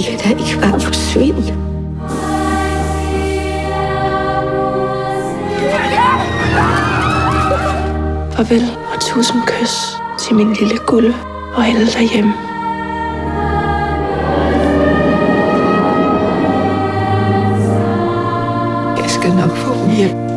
I kan da ikke bare forsvinde. Farvel og tusind kys til min lille gulde og alle derhjemme. Jeg skal nok få dem.